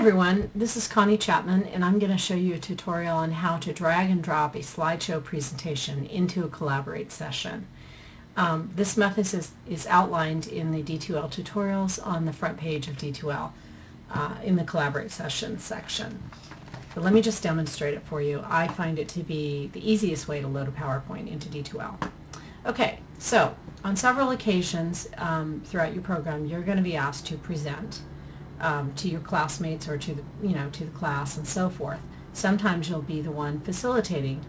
everyone, this is Connie Chapman and I'm going to show you a tutorial on how to drag and drop a slideshow presentation into a Collaborate session. Um, this method is, is outlined in the D2L tutorials on the front page of D2L uh, in the Collaborate session section. But let me just demonstrate it for you. I find it to be the easiest way to load a PowerPoint into D2L. Okay, so on several occasions um, throughout your program you're going to be asked to present um, to your classmates or to the, you know, to the class and so forth. Sometimes you'll be the one facilitating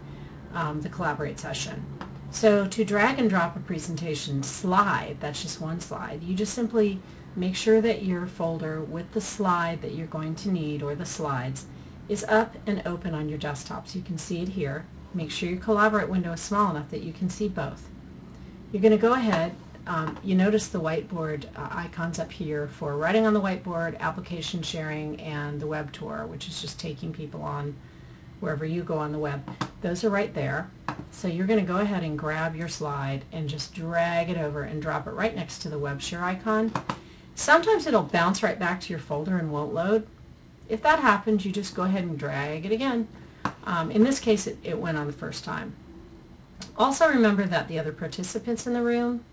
um, the Collaborate session. So to drag and drop a presentation slide, that's just one slide, you just simply make sure that your folder with the slide that you're going to need or the slides is up and open on your desktop so you can see it here. Make sure your Collaborate window is small enough that you can see both. You're going to go ahead um, you notice the whiteboard uh, icons up here for writing on the whiteboard, application sharing, and the web tour, which is just taking people on wherever you go on the web. Those are right there. So you're going to go ahead and grab your slide and just drag it over and drop it right next to the web share icon. Sometimes it'll bounce right back to your folder and won't load. If that happens, you just go ahead and drag it again. Um, in this case, it, it went on the first time. Also remember that the other participants in the room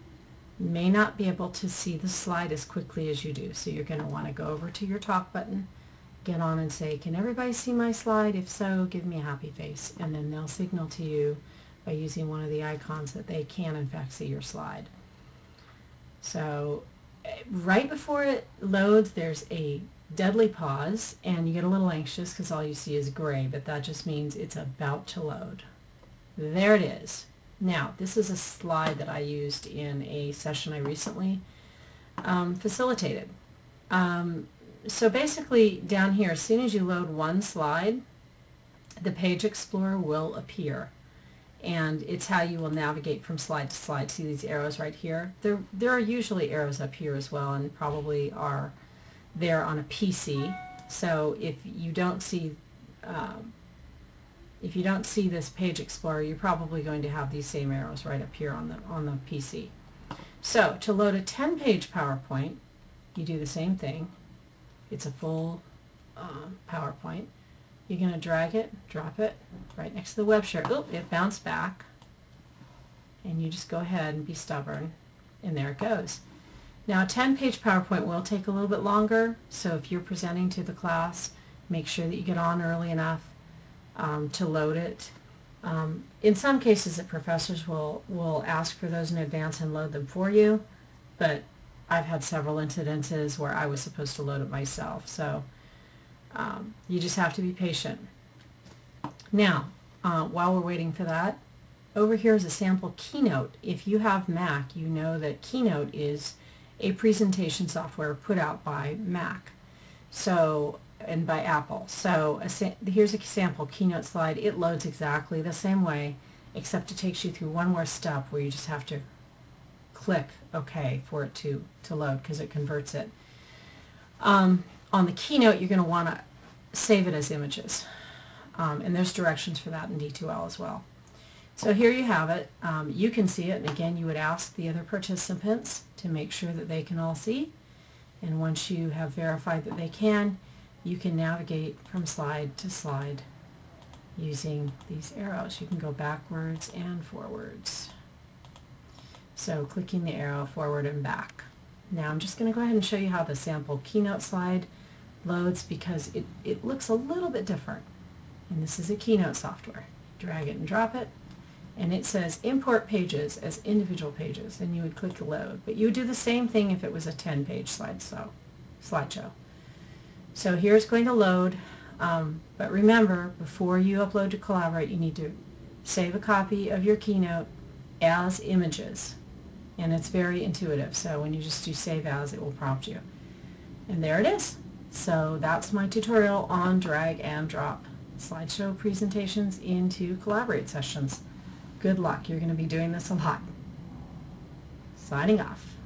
may not be able to see the slide as quickly as you do. So you're going to want to go over to your talk button, get on and say, can everybody see my slide? If so, give me a happy face. And then they'll signal to you by using one of the icons that they can in fact see your slide. So eh, right before it loads, there's a deadly pause and you get a little anxious because all you see is gray, but that just means it's about to load. There it is. Now, this is a slide that I used in a session I recently um, facilitated. Um, so basically, down here, as soon as you load one slide, the Page Explorer will appear. And it's how you will navigate from slide to slide. See these arrows right here? There, there are usually arrows up here as well, and probably are there on a PC. So if you don't see um, if you don't see this page explorer, you're probably going to have these same arrows right up here on the, on the PC. So to load a 10-page PowerPoint, you do the same thing. It's a full uh, PowerPoint. You're going to drag it, drop it right next to the web share. Oop, it bounced back. And you just go ahead and be stubborn. And there it goes. Now a 10-page PowerPoint will take a little bit longer, so if you're presenting to the class, make sure that you get on early enough um, to load it. Um, in some cases, the professors will, will ask for those in advance and load them for you, but I've had several incidences where I was supposed to load it myself, so um, you just have to be patient. Now, uh, while we're waiting for that, over here is a sample Keynote. If you have Mac, you know that Keynote is a presentation software put out by Mac. So and by Apple. So here's a sample Keynote slide. It loads exactly the same way, except it takes you through one more step where you just have to click OK for it to, to load because it converts it. Um, on the Keynote, you're going to want to save it as images. Um, and there's directions for that in D2L as well. So here you have it. Um, you can see it, and again, you would ask the other participants to make sure that they can all see. And once you have verified that they can, you can navigate from slide to slide using these arrows. You can go backwards and forwards. So clicking the arrow forward and back. Now I'm just going to go ahead and show you how the sample Keynote slide loads because it, it looks a little bit different. And this is a Keynote software. Drag it and drop it. And it says import pages as individual pages. And you would click load. But you would do the same thing if it was a 10-page slide so, slideshow. So here's going to load, um, but remember, before you upload to Collaborate, you need to save a copy of your Keynote as images. And it's very intuitive, so when you just do save as, it will prompt you. And there it is. So that's my tutorial on drag and drop slideshow presentations into Collaborate sessions. Good luck. You're going to be doing this a lot. Signing off.